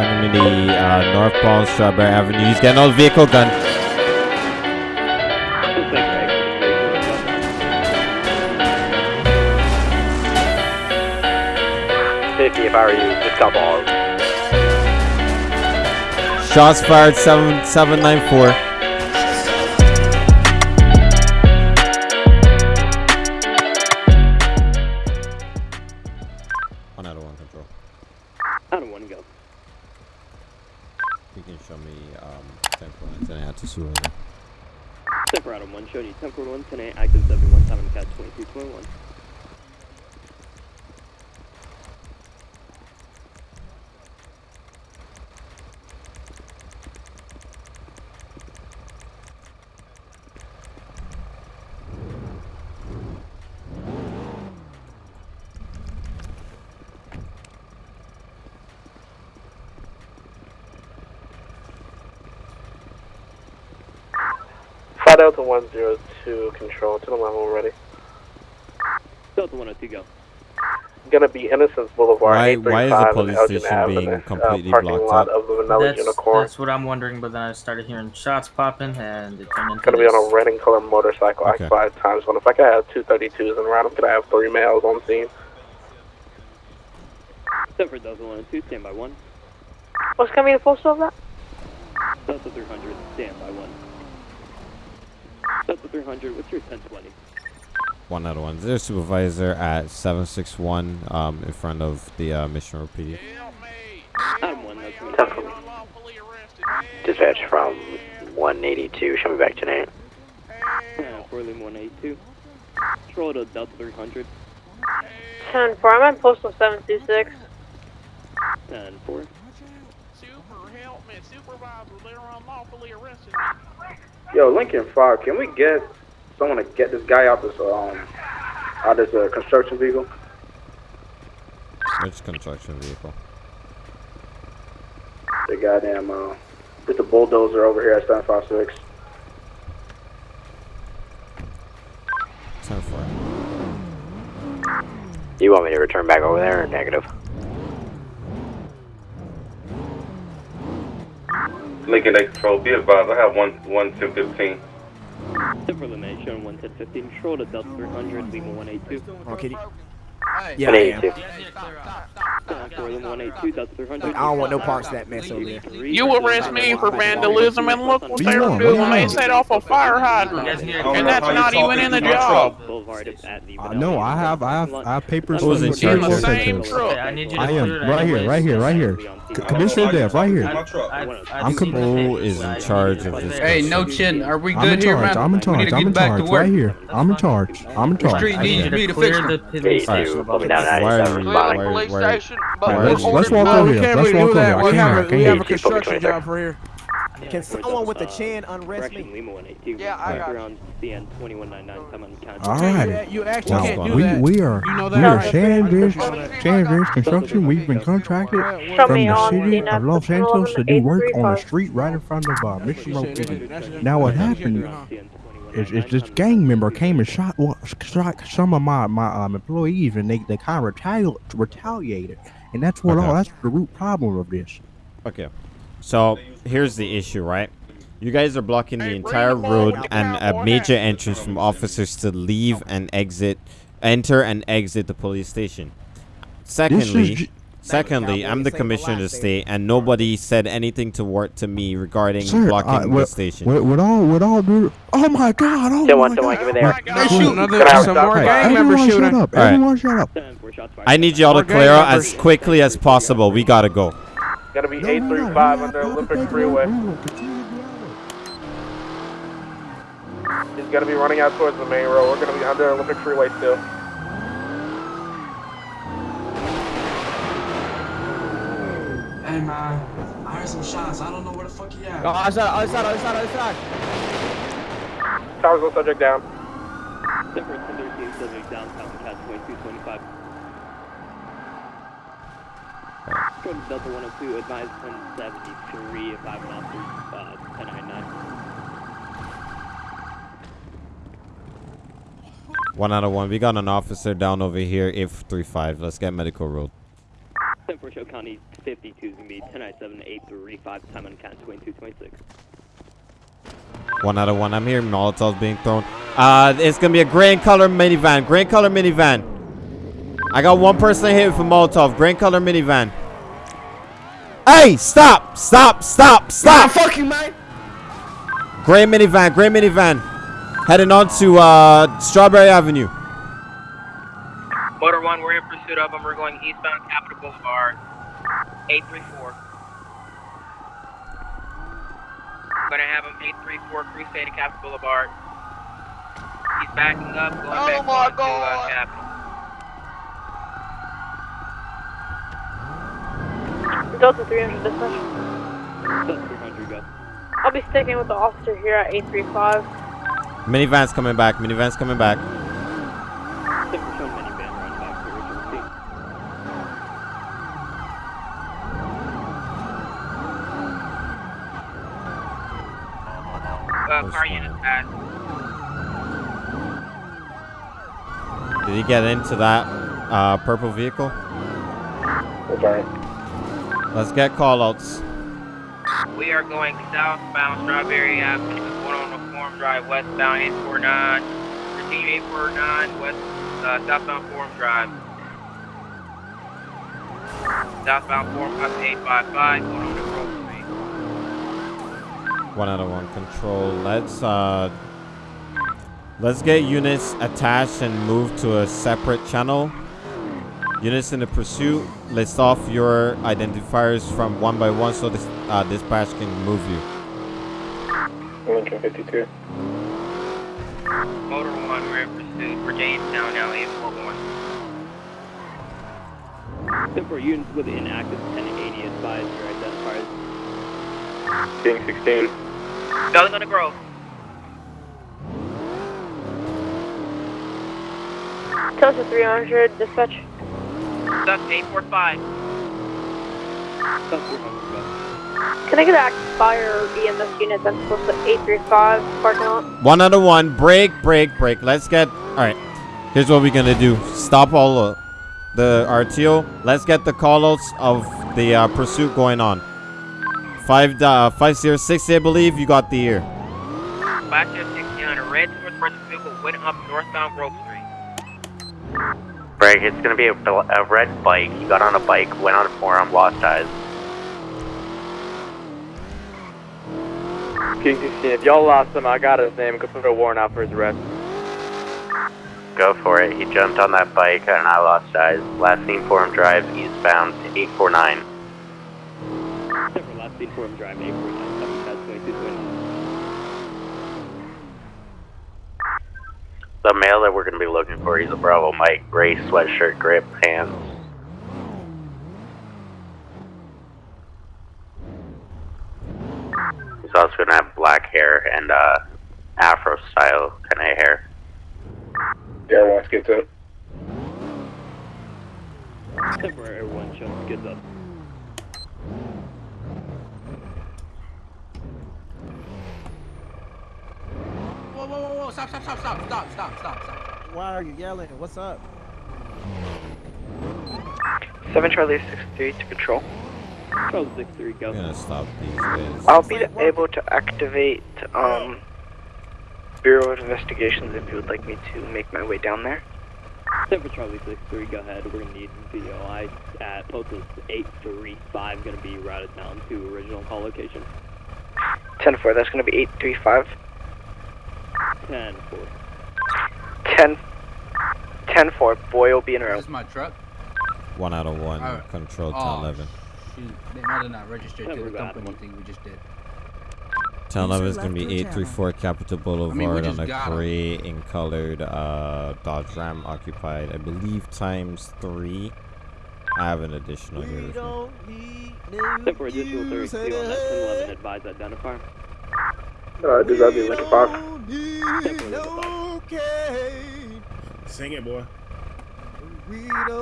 enemy uh, northbound Strawberry Avenue. He's getting out vehicle gun. Fifty, if I were you, just couple all. Shots fired. Seven seven nine four. 102, control to the level ready. Delta 102 go. Gonna be Innocence Boulevard, Why- why is the police station Avenue, being uh, completely parking blocked lot up? of the Vanilla That's, Unicorn. that's what I'm wondering, but then I started hearing shots popping and it turned into Gonna be on a red and color motorcycle, Okay. occupied times one. If I could have two 32s in round, I'm gonna have three males on scene. Temper Delta 102, stand by 1. What's gonna be the postal of that? Delta 300, stand by 1. Delta 300, what's your 1020? One out of one. There's supervisor at 761 um, in front of the uh, Mission Row PD. Out of 1, that's me. Temper. Dispatch from 182. Show me back tonight. Yeah, Fort Lee 182. Control to Delta 300, 10 4. I'm on postal 726. 10 4. Yo, Lincoln Fire, can we get someone to get this guy out this um out this uh, construction vehicle? Which construction vehicle? The goddamn uh, just a bulldozer over here at 756. 10 4. You want me to return back over there or negative? Lincoln Lake Control, be advised, I have one, one ten fifteen. Temper limit, showing 110 15. Control to Delta 300, Lima 182. Okay. Yeah, I am. Fort Lee 182, Delta 300. I don't want no parts of that mess over there. You arrest me for vandalism and look what What they you were doing. They set off a fire hydrant. And that's not even in the job. Boulevard is I know. I have. I have. I have papers. Who's in the? Same truck. I need you to I am right here, right here, right here. C- Commissioner Dev, right here. I- I- I've seen the Who tape, is in charge of this. Hey, no chin. Are we I'm in good here, charge. man? I'm in charge. I'm in get back to charge. Right here. I'm in charge. I'm in charge. Street needs me to to clear fix the it. Police Hey, station. dude, put me down Why are 97. we- the police station, but why- we're Let's- let's walk over here. can't Let's walk over here. I We can't have hear, a, I we have a construction job for here. Can someone with a chin unrest Correction, me? Yeah, I got We're on CN 2199, come on count. All Hey, right. you, you actually can't do We that. we are we are right? Sandridge I appreciate Construction. We've been contracted from the city of Los national Angeles to do work on the street right in front of uh, Mission Row Appreciate PD. it. That's- Now what happened huh? Is, is this gang member came and shot, wa- shot some of my my um, employees, and they, they kind of retali- retaliated, and that's what Okay. all that's the root problem of this. Okay. So here's the issue, right? You guys are blocking the entire road and a major entrance from officers to leave and exit, enter and exit the police station. Secondly, ju- secondly, I'm the commissioner of the state, and nobody said anything to work to me regarding Sir, blocking uh, the station. with, with all with all due, oh my God! Oh Still my one, still God! one, give me there. They shooting. Another, Can I some stop? more Hey, gang members Everyone shut shooting. up! All right. Everyone shut up! 10 4 shots fired. I need y'all to clear out as quickly as possible. We gotta go. Gotta be No, no, no, 835 no, under Olympic no, no, Freeway. no, no, continue to He's gonna be running out towards the main road. We're gonna be under Olympic Freeway still. Hey man, I heard some shots. I don't know where the fuck he at. Oh, other side, other side, other side, other side. Towers go subject down. Temper 1013, subject downtown, cat 2225. From Delta 102, advised 1073, if five officers, uh, 1099. One out of one. We got an officer down over here, 835. Let's get medical road. Ten for Show County 52 is gonna be 1097-835, time on count 2226. One out of one. I'm hearing Molotovs being thrown. Uh, it's gonna be a gray color minivan. Gray color minivan. I got one person hit with a Molotov. Gray color minivan. Hey, stop, stop, stop, stop. fucking man. Gray minivan, gray minivan. Heading on to uh, Strawberry Avenue. Motor 1, we're in pursuit of them. We're going eastbound Capitol Boulevard, 834. Gonna have him 834 Crusade to Capitol Boulevard. He's backing up, going Oh back my on to uh, Capitol. Delta 300 dispatch. Delta 300, go. I'll be sticking with the officer here at 835. Minivan's coming back. Minivan's coming back. Ten for Show minivan running back to original scene. Uh, car unit passed. Did he get into that uh, purple vehicle? Okay. Let's get callouts. We are going southbound Strawberry Avenue, going on Forum Drive, westbound 849. Continue 849, west, uh, southbound Forum Drive. Southbound Forum up to 855, going on to Grove Street. One out of one control. Let's uh let's get units attached and move to a separate channel. Units in the pursuit, list off your identifiers from one by one so this uh, dispatch can move you. Lincoln 52. Motor 1, we're in pursuit for Jamestown now, 841. Ten for units with inactive 1080 advise your identifiers. King 16. Building on the Grove. Delta 300 dispatch. Suck 845. Delta 300, go. Can I get an fire EMS unit that's close to 835 parking lot? One out of one. Break, break, break. Let's get alright. Here's what we're gonna do. Stop all the RTO. Let's get the callouts of the uh, pursuit going on. Five uh, five zero sixty, I believe. You got the ear. Black Jeff 1600, red North West vehicle went up northbound Grove Street. Greg, it's gonna be a, a red bike. He got on a bike, went on a forum, lost eyes. King 16, if y'all lost him, I got his name. Go put a warrant out for his arrest. Go for it. He jumped on that bike and I lost eyes. Last seen Forum Drive, eastbound, 849. Ten last seen Forum Drive 849, time on count 2229. The male that we're gonna be looking for, he's a Bravo Mike, gray sweatshirt, gray pants. He's also gonna have black hair and uh, Afro style kind of hair. Yeah, once gets up. Ten for Air 1 show skids up. Whoa, whoa, whoa, whoa, stop, stop, stop, stop, stop, stop, stop, stop. Why are you yelling? What's up? 7 Charlie 63 to control. Charles 63, go. I'm gonna stop these guys. I'll be able to activate um, Bureau of Investigations if you would like me to make my way down there. Ten for Charlie 63, go ahead. We're gonna need BOI at Postal 835, gonna be routed down to original call location. 10 4, that's going to be 835. 10 4. 10, 10 4, boy will be in row. This is my truck. One out of one. Alright. Control to Oh, 11. Shoot, they might have not registered to the got company one. thing we just did. Tell User them it's gonna be 834 Capitol Boulevard we on a got 'em. gray in colored uh, Dodge Ram occupied, I believe times three. I have an additional here. with me. Ten for additional 32 on that 1011, advise identifier. No, I that love like a box. Sing it, boy.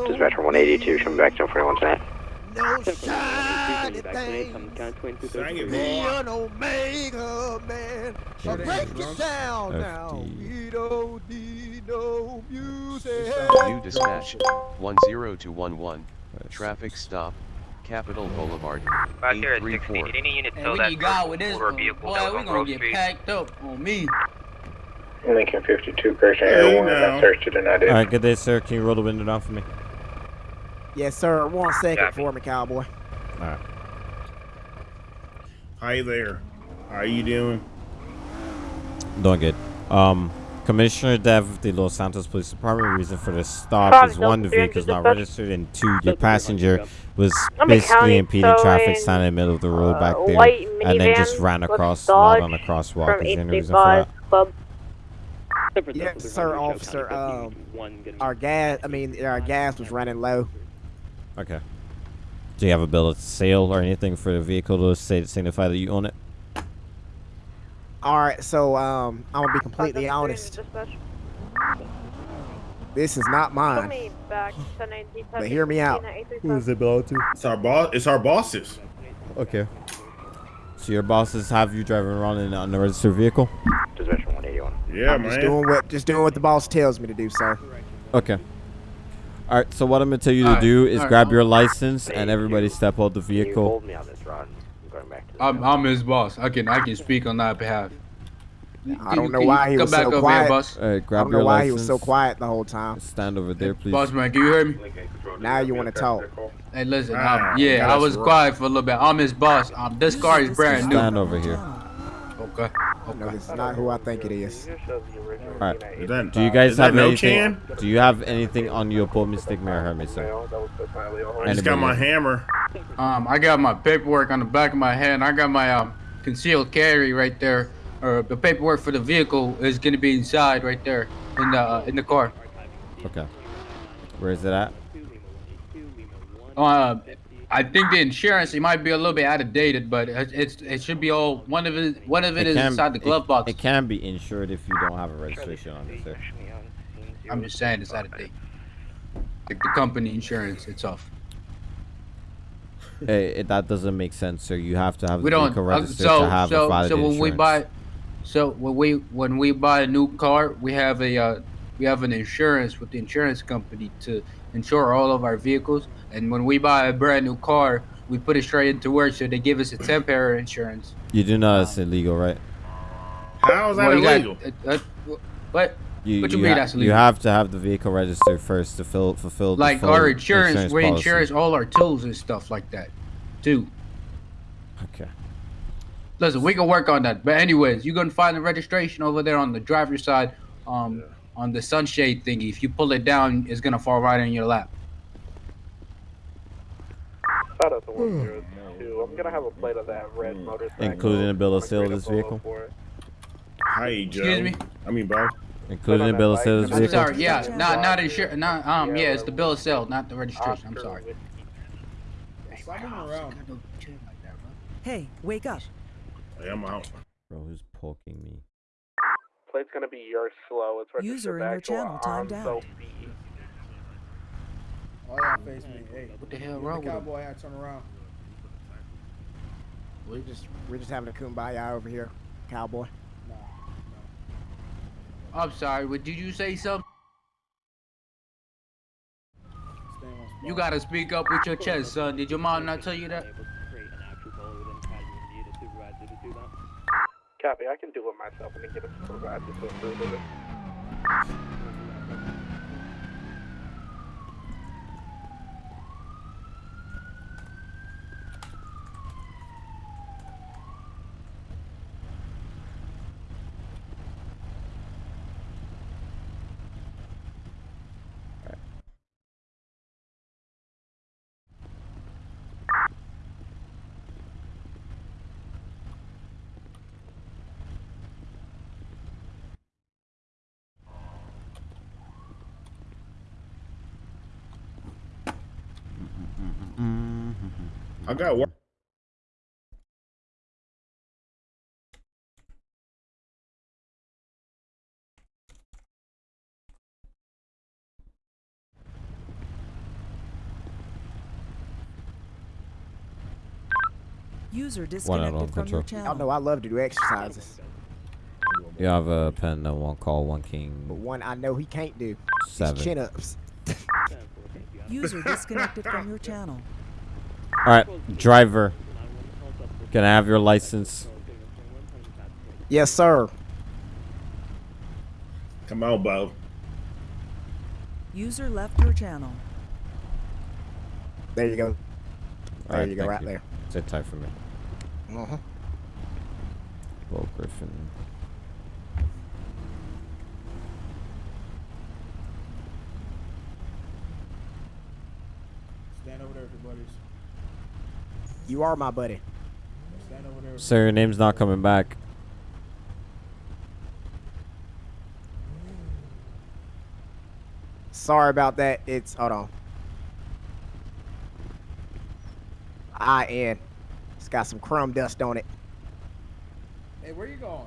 Dispatch 182, coming back to 41 tonight. No shiny thing. Sing it, boy. an Omega man. So break it down now. We don't need no music. New dispatch, 10211. Traffic stop, Capitol Boulevard. Back here at 16. Did any unit And tow we that get got with this motor one. vehicle Boy, that was we on gonna get Street? packed up on me. Lincoln 52, correction, Hey, Air 1, now. that search to deny All right, good day, sir. Can you roll the window down for me? Yes, sir. One second Copy. for me, cowboy. All right. Hi there. How you doing? Doing good. Um, Commissioner Dev of the Los Santos Police Department. Reason for the stop is one, the vehicle is not registered, and two, your passenger was basically impeding traffic, standing in the middle of the road uh, back there, and then just ran across, Dodge not on a crosswalk. From Is there any reason for that? Yes, sir, officer. Um, our gas. I mean, our gas was running low. Okay. Do you have a bill of sale or anything for the vehicle to say signify that you own it? All right, so um, I'm gonna be completely honest. This is not mine. me back But hear me out. it belong to? It's our boss. It's our bosses. Okay. So your bosses have you driving around in an unregistered vehicle? Dispatcher 181. Yeah, I'm man. just doing what just doing what the boss tells me to do, sir. Okay. All right. So what I'm gonna tell you to Alright, do is alright. grab your license and everybody step out the vehicle. me on this, Ron. I'm going back to I'm, I'm his boss. I can I can speak on that behalf. I don't know why he come was back so over quiet. Here, boss. All right. I don't know why license. he was so quiet the whole time. Stand over there, please. Boss man, can you hear me? Now you want to talk. Hey, listen. Ah, yeah, I was quiet for a little bit. I'm his boss. Um, this car is brand new. Stand over here. Okay. No, this is not who I think it is. All right. Is Do you guys have no anything? chan? Do you have anything on you upon mistake, Mayor Hermes, sir? I just got my hammer. Um, I got my paperwork on the back of my hand. I got my um concealed carry right there. Or the paperwork for the vehicle is gonna be inside right there in the uh, in the car. Okay. Where is it at? Uh, I think the insurance it might be a little bit out of dated, but it, it's it should be all one of it. One of it is can- inside the glove it- box. It can be insured if you don't have a registration on it, sir. I'm just saying it's out of date. Like the company insurance itself. Hey, it, that doesn't make sense, sir. You have to have We the don't. uh, so to have a so so when we buy, so when we when we buy a new car, we have a uh, we have an insurance with the insurance company to insure all of our vehicles. And when we buy a brand new car, we put it straight into work, so they give us a temporary insurance. You do know that's illegal, right? How is that Well, you got- illegal? uh, uh, what? You, What you you mean ha- that's You have to have the vehicle registered first to fill, fulfill the Like full our insurance, we policy. insure all our tools and stuff like that, too. Okay. Listen, we can work on that. But anyways, you're gonna find the registration over there on the driver's side, um, on the sunshade thingy. If you pull it down, it's gonna fall right in your lap. Shout out to 102. I'm gonna have a plate of that red motorcycle. Including a bill of sale of this vehicle? Hi, Joe. Excuse me? I mean, bro. Including a bill of sale of this I'm vehicle? sorry. Yeah, not not insure. Not um. Yeah, it's the bill of sale, not the registration. I'm sorry. Hey, wake up. Hey, I'm out. Bro, who's poking me? Plate's gonna be your slow. It's registered User in your to channel timed out. B. Oh yeah, face me. Hey, what the hell get wrong the with him? cowboy hat? Turn around. We're just we're just having a kumbaya over here, cowboy. I'm sorry. What did you say something? You gotta speak up with your chest, son. Did your mom not tell you that? Copy. I can do it myself and get a supervisor to approve of it. I got work. User One out on disconnected from your control. Y'all know I love to do exercises, You have a pen that one call, one king. but one I know he can't do. seven. Chin ups. User disconnected from your channel. All right, driver. Can I have your license? Yes, sir. Come on, Bo. User left your channel. There you go. All There you go, thank right there. Sit tight for me. Uh-huh. Bo Griffin. Stand over there, everybody. You are my buddy. Stand over there. Sir, your name's not coming back. Sorry about that. It's hold on. I N. It's got some crumb dust on it. Hey, where you going?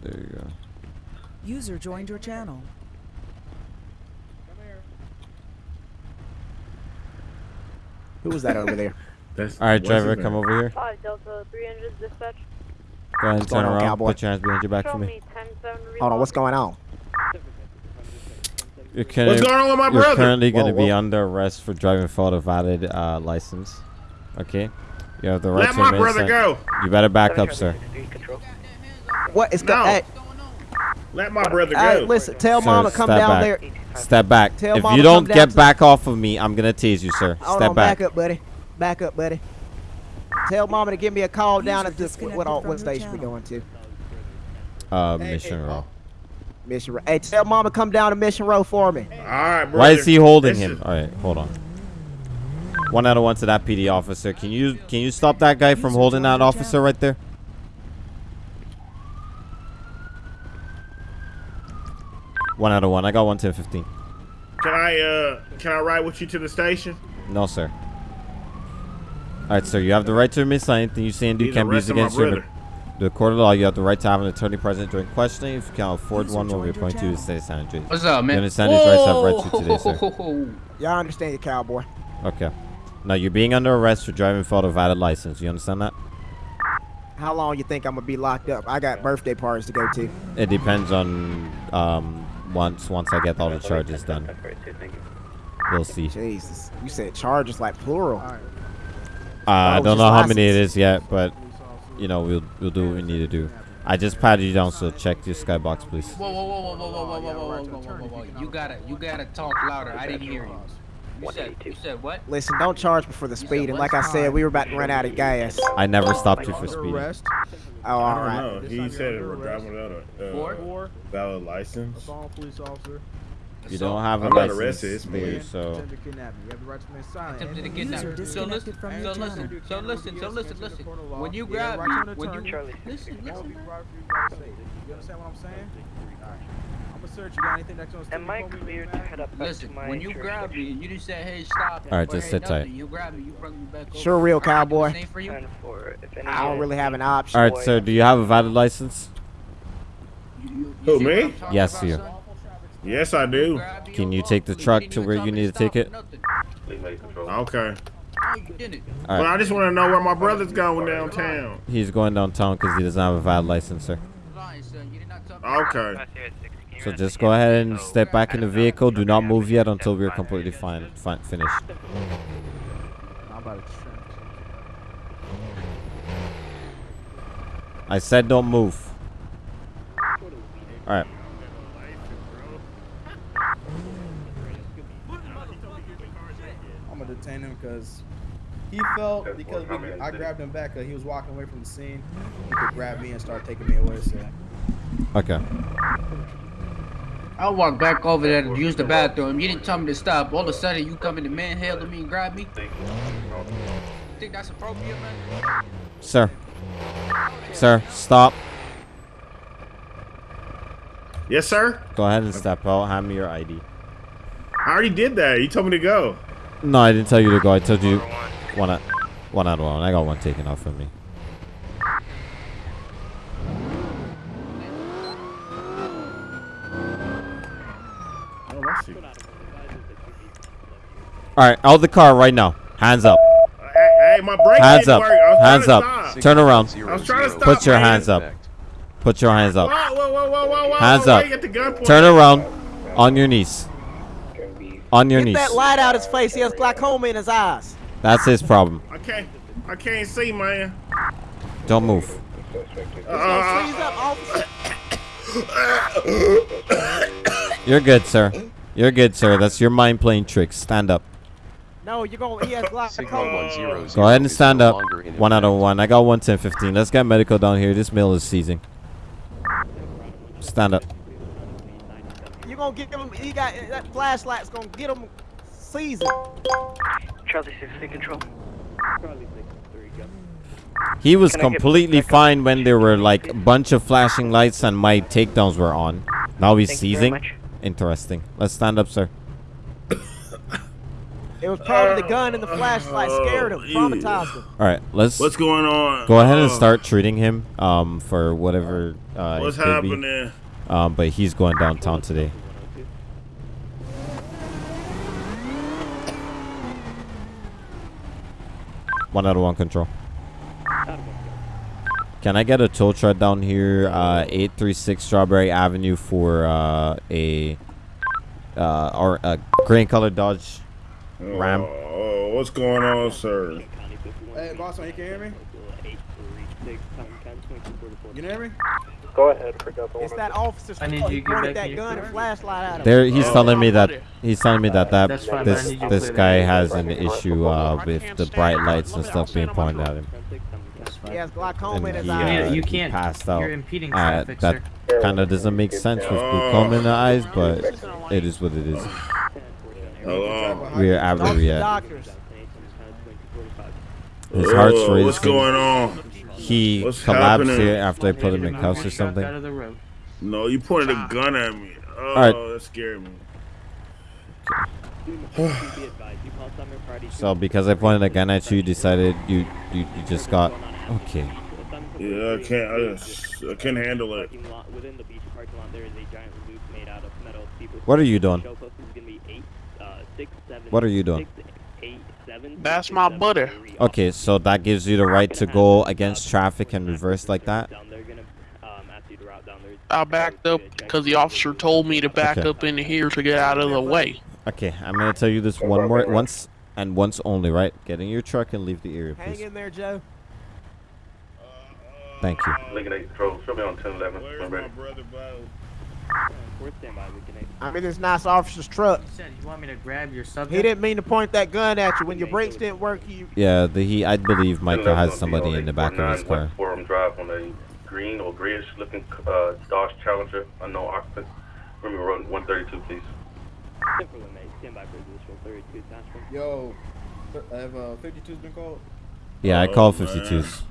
There you go. User joined your channel. Who was that over there? That's All right, driver, come over here. Five Delta 300 dispatch. Go ahead and turn around. cowboy? Put your hands behind your back for me. me Hold on, what's going on? You're currently, What's going on with my you're brother? currently going to be under arrest for driving without a valid uh, license. Okay? You have the right Let to my remain brother silent. go. You better back up, sir. What is No. going? Hey, Let my brother hey, go. listen. Tell Sir, mama come down back. there. Step back. Tell if you don't get back off of me, I'm going to tease you, sir. Hold Step on, back. back up, buddy. Back up, buddy. Tell mama to give me a call down at this what, what, what station we channel. going to? Uh, Hey, mission hey, row. Mission Row. Hey, tell mama come down to Mission Row for me. All right, brother. Why is he holding This him? is- All right, hold on. One out of one to that PD officer. Can you can you stop that guy from holding joined that officer right there? One out of one. I got one ten fifteen. Can I uh can I ride with you to the station? No, sir. All right, sir. You have the right to remain silent. Anything you say and do He's can be used against you. in. The court of law. You have the right to have an attorney present during questioning. If you can't afford User one, we'll be joined your appointed to channel. stay silent. Jay. What's up, man? You understand his rights have right to today, sir. Whoa. Y'all understand your cowboy? Okay. Now you're being under arrest for driving without a valid license. You understand that? How long you think I'm gonna be locked up? I got birthday parties to go to. It depends on um once once I get all the charges done. We'll see. Jesus, you said charges like plural. Uh, I Oh, don't know how many it is yet, but you know we'll we'll do what we need to do. I just patted you down, so check your skybox, please. Whoa, whoa, whoa, whoa, whoa, whoa, whoa, whoa, whoa, whoa, whoa, whoa, whoa. You gotta, you gotta talk louder. I didn't hear you. You said, you said what? Listen, don't charge me for the speed. And like I said, we were about to run out of gas. I never stopped you for speeding. Oh, I don't know. He said we're driving without a Four? uh, valid license. Assault police officer. You don't have a I'm not license arrested, it's me. so Attempted kidnapping. You have the right to remain silent. Attempted And- to kidnap. So listen, so listen, so listen, so listen, listen. When you grab me, when you listen, Listen, listen. You understand what I'm saying? Alright. Search you. Got anything that's gonna Am I clear to head up back to Listen, my when you grab me, you just said, "Hey, stop." All right, just "Hey, sit tight. You grab me, you bring me back over. Sure, real cowboy. Same for you. For if any I don't really have an option. all right, sir. Do you have a valid license? Who me? Yes, you. Yes, I do. Can you take the truck to where you need to take it? Okay. But right. I just want to know where my brother's going downtown. He's going downtown because he doesn't have a valid license, sir. Okay. So just go ahead and step back in the vehicle. Do not move yet until we're completely fine, fine finished. I'm about to trim. I said don't move. All right. I'm gonna detain him because he felt because we, I grabbed him back. Cause he was walking away from the scene. He could grab me and start taking me away. So Okay. I walked back over there to use the bathroom. You didn't tell me to stop. All of a sudden, you come in the manhandle me and grab me. Think that's appropriate, man? Sir. Sir, stop. Yes, sir. Go ahead and step out. Hand me your ID. I already did that. You told me to go. No, I didn't tell you to go. I told you one out, one out of one. I got one taken off from me. Oh, I see. All right, out of the car right now. Hands up. Hey, hey, my brake Hands up. work. I was Hands up. Turn around. I was trying to stop. Put your man. hands up. Put your hands up. Whoa, whoa, whoa. Hands up. you get the gun pointed Turn around. On your knees. On your Get knees. that light out his face. He has glaucoma in his eyes. That's his problem. I can't. I can't see, man. Don't move. Uh, gonna freeze up, officer. You're good, sir. You're good, sir. That's your mind playing tricks. Stand up. No, you're going. He has glaucoma. Go ahead and stand up. One out of one. I got one ten fifteen. Let's get medical down here. This mill is seizing. Stand up. You're gonna get him? He got that flashlight's gonna get him seasoned. Charlie 6 control. He was Can I get completely fine when there were like a bunch of flashing lights and my takedowns were on. Now he's Thank seizing. Interesting. Let's stand up, sir. It was probably the gun and the flashlight scared him, traumatized him. All right, let's. What's going on? Go ahead and Uh, start treating him um for whatever uh, What's it be. happening? Um, but he's going downtown today. One out of one control. Can I get a tow truck down here, uh, 836 Strawberry Avenue for uh, a uh, or a green colored Dodge Ram? Oh, what's going on, sir? Hey, boss, man, you can hear me? You can hear me? Go ahead, pick up the It's that officer's I need you to get back that gun and flashlight at him. There, he's telling me that he's telling me that that fine, this need you to this guy has an issue uh, with the bright lights and stuff being pointed at him. He has glaucoma in his he, eyes. uh, you can't. passed out. You're impeding Uh, traffic, that kind of doesn't make sense with glaucoma in the eyes, but it is what it is. Hello. We're Talk out to yet. doctors. His heart's Oh, racing. What's going on? He What's collapsed happening? here after I put him in cuffs or something. No, you pointed a gun at me. Oh, Alright. that scared me. So because I pointed a gun at you, you decided you you, you just got okay. Yeah, I can't. I, just, I can't handle it. Within the beach parking lot, there is a giant loop made out of metal. What are you doing? Show post is gonna be eight, uh, six, seven, What are you doing? six, eight, seven, That's six, my seven, butter. three. Okay, so that gives you the right to go against traffic and reverse like that. Down there, gonna um, ask you to route down there. I backed up because the officer told me to back Okay. up into here to get out of the way. Okay, I'm gonna tell you this one more once and once only, right? Get in your truck and leave the area, Hang in there, Joe. Thank you. Lincoln 8 Control, show me on 1011. Where's my brother Bo? Fourth standby, we can I'm in this nice officer's truck. You said you want me to grab your subject? He didn't mean to point that gun at you. When your brakes didn't work, you Yeah, the he I believe Michael has somebody in the back of his car. Forum Drive on a green or grayish looking uh, Dodge Challenger, unknown occupant. Remember, road 132, please. Central May, standby for additional 32 attachment. Yo, have uh, 52's been called? Yeah, I Oh, called 52s.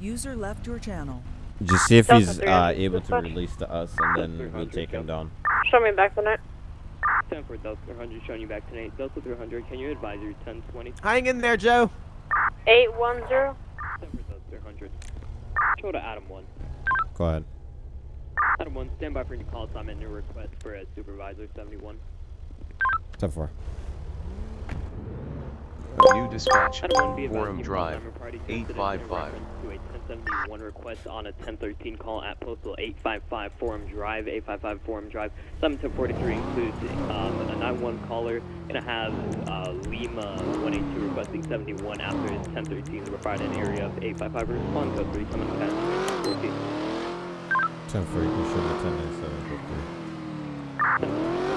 User left your channel. Just see if Delta he's uh, is this able to release to us, and then we'll take him down. Show me back tonight. 10 for Delta 300, showing you back tonight. Delta 300, can you advise your 1020? hang in there, Joe. 810. 10 for Delta 300. Show to Adam 1. Go ahead. Adam 1, stand by for your call assignment and your request for a supervisor 71. 10 4. New dispatch. Adam 1, be advised Forum Drive. call Party to incident in 855. reference To a 1071 request on a 1013 call at postal 855 Forum Drive, 855 Forum Drive. 71043 includes um, a 91 caller gonna have uh, Lima 182 requesting 71 after 1013 to provide an area of 855 respond code 3 coming past 14. 10 you can show the 10 7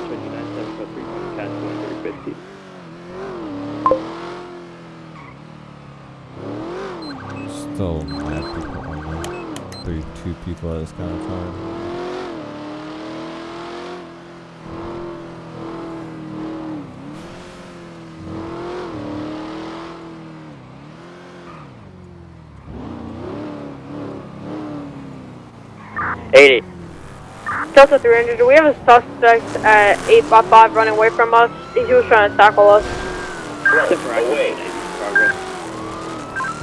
29 7 code 3 coming past 150. Still mad people on there. Three, two people at this kind of time. Eighty. Delta 300, do we have a suspect at 855 running away from us? He was trying to tackle us.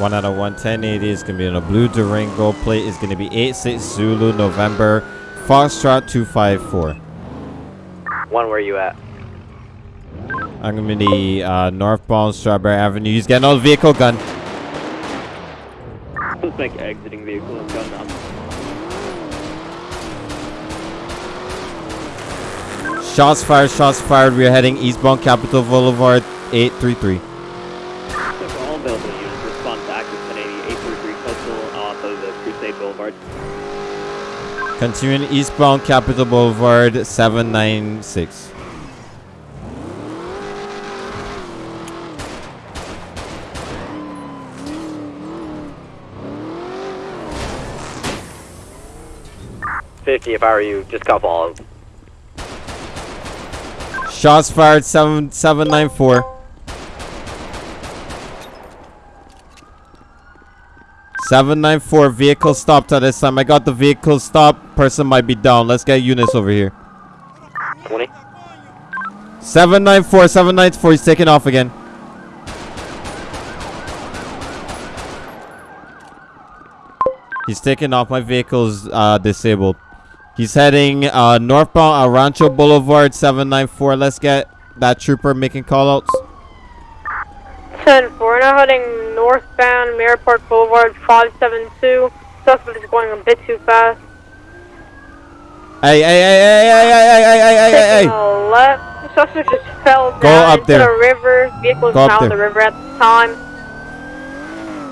One out of 11080 is going to be in a blue Durango. Plate is going to be 86 Zulu November Foxtrot 254. One, where you at? I'm going to be uh, northbound Strawberry Avenue. He's getting of the vehicle gun. Suspect exiting vehicle and gun up. Shots fired, shots fired. We are heading eastbound Capitol Boulevard 833. For all available units, respond to active 1080 833 Coastal off of the Crusade Boulevard. Continuing eastbound Capitol Boulevard 796. Fifty. If I were you, just couple all. Shots fired 7 794. Seven nine four vehicle stopped at this time. I got the vehicle stopped. Person might be down. Let's get units over here. Twenty. 794, 794, He's taking off again. He's taking off. My vehicle's uh, disabled. He's heading uh, northbound Rancho Boulevard 794. Let's get that trooper making callouts. 10 4, now heading northbound Mirror Park Boulevard 572. Suspect is going a bit too fast. Hey, hey, hey, hey, hey, hey, hey, hey, hey, hey, Taking a left. Suspect just fell Go down up into there. the river. Vehicle is Go up now in the there. river at the time.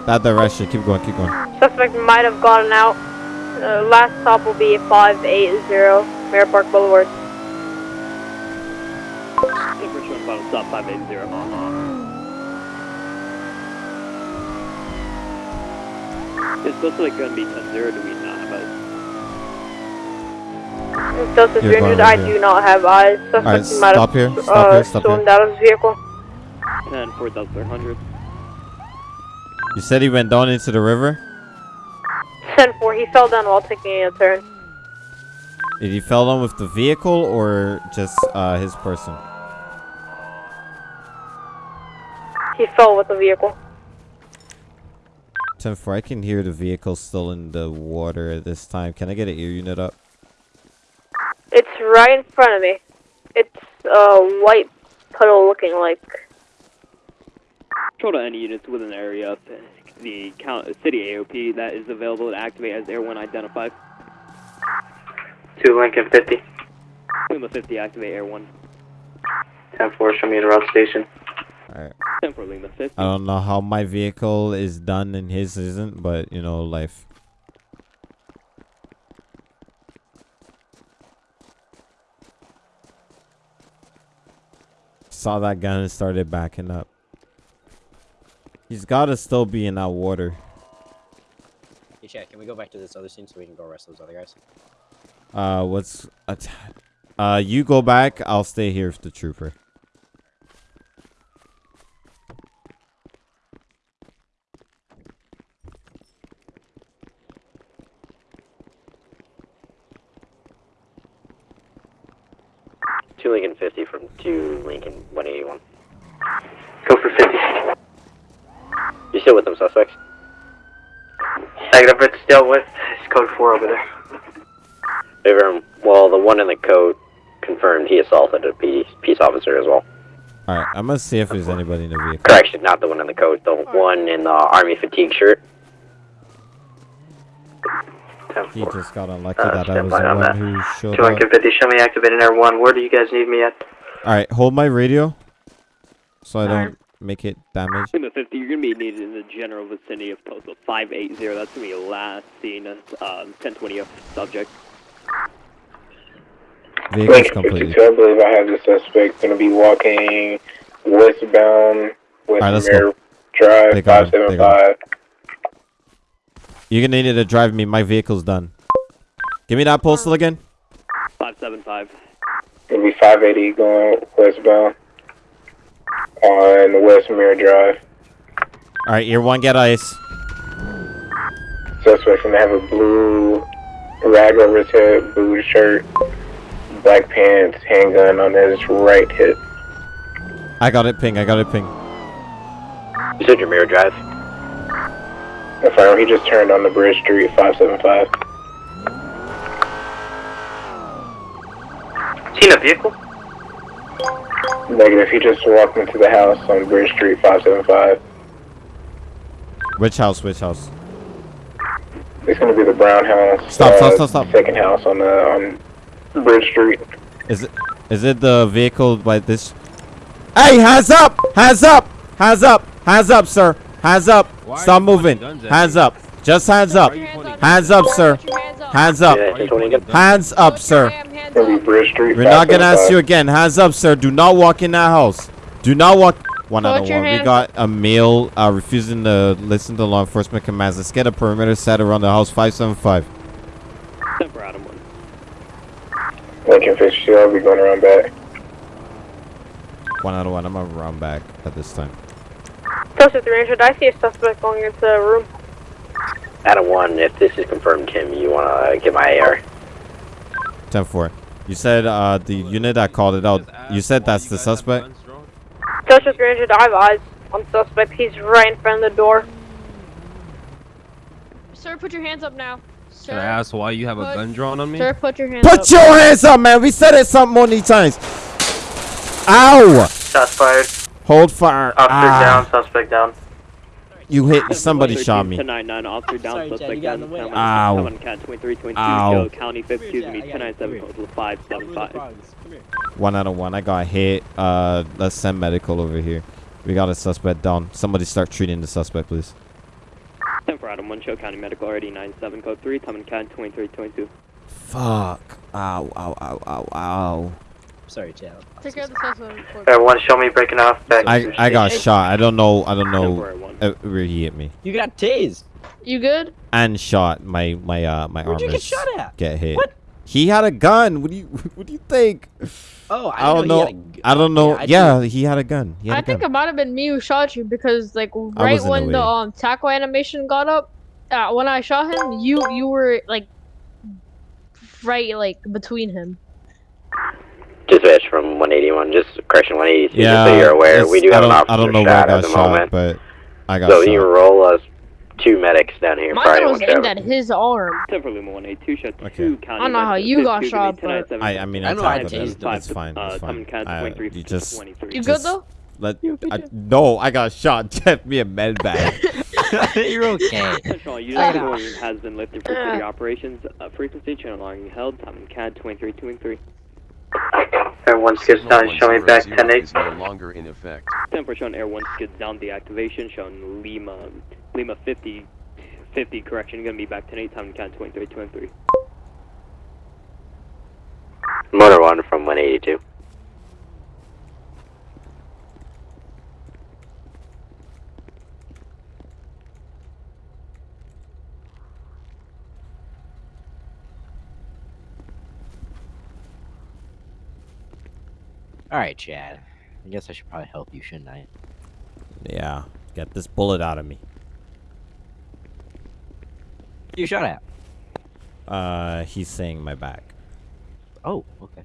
That direction. Keep going, keep going. Suspect might have gotten out. Uh, last stop will be 580 Mirror Park Boulevard. Number 2 final stop 580. Is supposed like going to be 10 0? Do we not have a Delta You're 300, I right do not have eyes. Suspect Alright, stop here, stop uh, here, stop stormed here. out of his vehicle. 10 4 Delta 100? You said he went down into the river? 10 4, he fell down while taking a turn. Did he fell down with the vehicle or just uh, his person? He fell with the vehicle. 10 4, I can hear the vehicle still in the water at this time. Can I get an ear unit up? It's right in front of me. It's a white puddle looking like. Control to any units within the area of the city AOP that is available to activate as Air 1 identified. Two Lincoln 50. Lima 50, activate Air 1. 10 4, show me the route station. Alright. 10 4 Lima 50. I don't know how my vehicle is done and his isn't, but you know, life. Saw that gun and started backing up. He's gotta still be in that water. Hey, Chad, can we go back to this other scene so we can go arrest those other guys? Uh, what's... att- Uh, you go back. I'll stay here with the trooper. Two Lincoln 50 from two Lincoln 181. Go for 50. You still with them suspects? Negative, it's still with. It's code 4 over there. Favor, well, the one in the coat confirmed he assaulted a peace, peace officer as well. Alright, I'm gonna see if there's anybody in the vehicle. Correction, not the one in the coat, the one in the army fatigue shirt. He just got unlucky Uh, that I was the on one that. who showed Two up. Lincoln 50, show me activating Air 1. Where do you guys need me at? Alright, hold my radio. So I don't make it damaged. Lima 50, you're going to be needed in the general vicinity of postal 580. That's going to be last seen as um, 1020 of subject. Vehicle's Lincoln completely. 52, I believe I have the suspect going to be walking westbound West Alright, let's Mirror go. Drive They got him, they got 575. You're gonna need to drive me. My vehicle's done. Give me that postal again. 575. It'll be 580 going westbound on West Mirror Drive. Alright, year one, get ice. Suspect's going to have a blue rag over his head, blue shirt, black pants, handgun on his right hip. I got it ping. I got it ping. You said your mirror drive? Affirm, he just turned on the Bridge Street 575. Seen a vehicle? Negative, he just walked into the house on Bridge Street 575. Which house? Which house? It's gonna be the brown house. Stop, uh, stop, stop, stop. Second house on the on Bridge Street. Is it? Is it the vehicle by this? Hey, hands up! Hands up! Hands up! Hands up, sir! Hands up! Stop moving! Hands up! Just hands up! Hands up, sir! Hands up! Hands up, sir! We're not gonna ask you again. Hands up, sir. Do not walk in that house. Do not walk. One out of one. We got a male uh, refusing to listen to law enforcement commands. Let's get a perimeter set around the house. 575. Temper Adam 1. Lincoln Fitzgerald, I'll be going around back. One out of one. I'm gonna run back at this time. Closer 300, I see a suspect going into the room. Adam 1, if this is confirmed, Kim, you want to get my AR? 10 4. You said uh, the unit that called it out. You said that's the suspect? Closer 300, I have eyes on suspect. He's right in front of the door. Sir, put your hands up now. Sir, Can I ask why you have a gun drawn on me? Sir, put your hands up. Put your hands up, man. We said it some many times. Ow! Shots fired. Hold fire. Officer Ah. down, suspect down. You hit. Somebody shot me. 1099, officer down, Sorry, suspect you down. the way. Ow. come on, cat 2322, Ow. Joe, county 52, to me, 1097, postal 575. One out of one. I got hit. Uh, let's send medical over here. We got a suspect down. Somebody start treating the suspect, please. 10 for Adam 1, show county medical, already 97, code 3, Tom and cat 2322. Fuck. Ow, ow, ow, ow, ow. Sorry, Chad. Take care of the suspect. Everyone, show me breaking off back. I, I got shot. I don't know. I don't know uh, where he hit me. You got tased. You good? And shot. My my uh my Where'd you get shot at? Get hit. What? He had a gun. What do you What do you think? Oh, I, I don't know. know. he had a g- I don't know. I Yeah, he had a gun. He had I a think gun. it might have been me who shot you because, like, right was in the when the way. um tackle animation got up, uh, when I shot him, you you were like right like between him. Dispatch from 181, just correction 182, yeah. just so you're aware. We do have an don't, officer I don't know where shot I at got the shot, moment. but I got So shot. you roll us two medics down here. Mine Friday was one aimed at his arm. 10 for Luma 182, shot Okay. 2, county I don't know how you got shot, to me, 1097, I I mean I I know I tackled him. tased. It's fine. Uh, It's fine. and I, you just You good though? Let I, no, I got shot. Get me a med bag. You're okay. Central unit has been lifted for city operations. Uh, frequency channel logging held. Tom and cat 2323. Everyone skips down, show me back 10 8. is no longer in effect. 10 for shown air 1 skids down deactivation. Shown Lima, Lima 50, 50 correction. Gonna be back 10 8. Tom and cat 2323. Motor 1 from 182. All right, Chad. I guess I should probably help you, shouldn't I? yeah, get this bullet out of me. You shot at. Uh, he's saying my back. Oh, okay.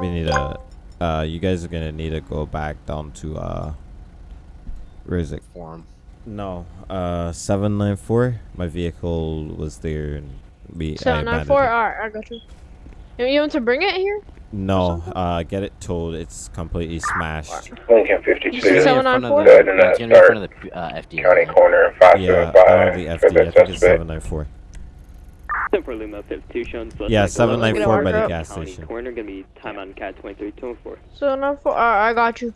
We need a. Uh, you guys are gonna need to go back down to uh. Where is it? Forum. No, uh, seven nine four. My vehicle was there, and we. I Seven nine abandoned four. it. Alright, I got you. You you want to bring it here? No, uh, get it towed. It's completely smashed. Lincoln You 52. said in front of the, Good, and yeah, then it's in front start of the uh, FD. County corner Yeah, I don't know 575 the FD. I think it's seven nine four. 10 for Lima 52 shown. Yeah, 794 by the County gas station. Corner. Gonna be time on cat 2324. Seven nine four. Alright, I got you.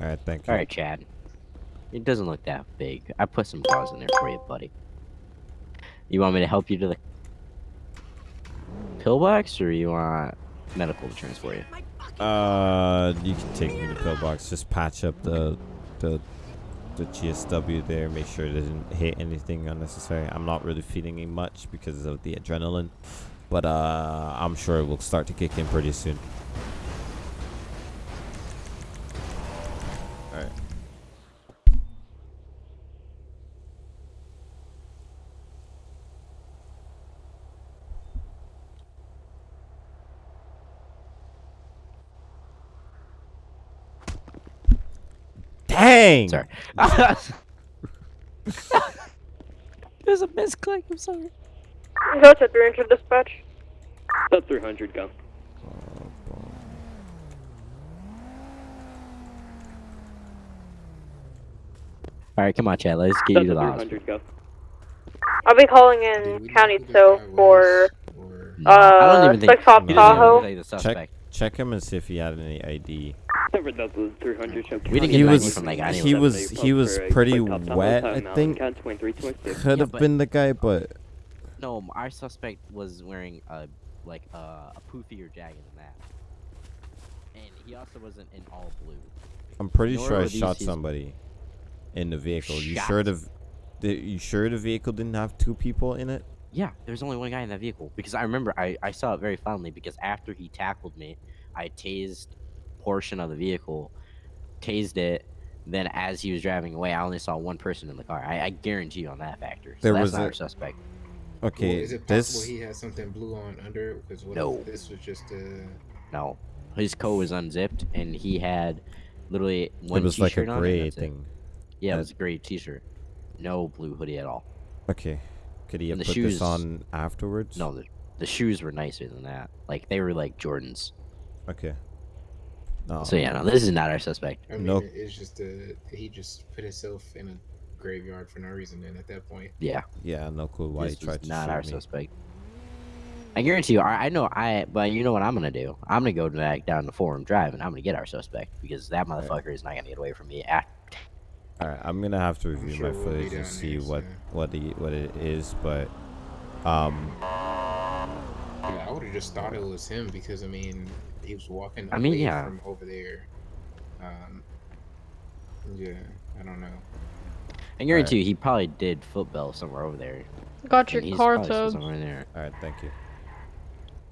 All right, thank you. All right, Chad. It doesn't look that big. I put some gauze in there for you, buddy. You want me to help you to the pillbox, or you want medical to transport you? Uh, you can take me to the pillbox. Just patch up the the the GSW there. Make sure it doesn't hit anything unnecessary. I'm not really feeling him much because of the adrenaline, but uh, I'm sure it will start to kick in pretty soon. All right. Dang! Sorry. There's a misclick. I'm sorry. Go to 300 dispatch. Sub 300 go. All right, come on, Chad. Let's get you to the Delta hospital. 300, go. I'll be calling in County So for No, I don't uh even think six off he doesn't even Tahoe. look Check, check him and see if he had any ID. Denver Delta 300, show We didn't He get back was from that guy he anyway. was he was pretty quick top down wet. I time, think Count 23, 26. could Yeah, have been the guy, but No, our suspect was wearing a like uh, a poofier jacket than that, and he also wasn't in all blue. I'm pretty Nor sure I shot somebody in the vehicle. You sure the the you sure the vehicle didn't have two people in it? Yeah, there's only one guy in that vehicle because I remember I, I saw it very fondly because after he tackled me, I tased portion of the vehicle, tased it. Then as he was driving away, I only saw one person in the car. I, I guarantee you on that factor. So There that's was not a- our suspect. Okay, Well, is it possible this he had something blue on under? Because what No. if this was just a. No, his coat was unzipped and he had literally one it was like a t-shirt on and gray that's it. thing. Yeah, it was a gray t-shirt, no blue hoodie at all. Okay, could he have And the put shoes- this on afterwards? No, the, the shoes were nicer than that. Like they were like Jordans. Okay. No. So yeah, no, this is not our suspect. I mean, Nope. it's just a. He just put himself in a graveyard for no reason And at that point. Yeah. Yeah, no clue why this he tried to not shoot our me. suspect. I guarantee you, I, I know I, but you know what I'm gonna do? I'm gonna go back down the Forum Drive and I'm gonna get our suspect because that motherfucker is not gonna get away from me. After. All right, I'm gonna have to review sure my we'll footage and see there what soon. what the what it is, but um, Yeah, I would have just thought it was him because I mean he was walking. I mean, yeah. from over there. Um. Yeah, I don't know. I guarantee you, he probably did football somewhere over there. Got your And he's car towed. somewhere in there. all right, thank you.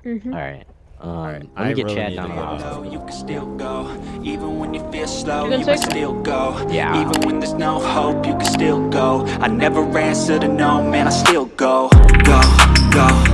Mhm. All right. Um, right, let I me get really Chad down to to the You can still go, even when you feel slow. You You, can still go, Yeah. even when there's no hope. You can still go. I never answer to no, man. I still go, go, go.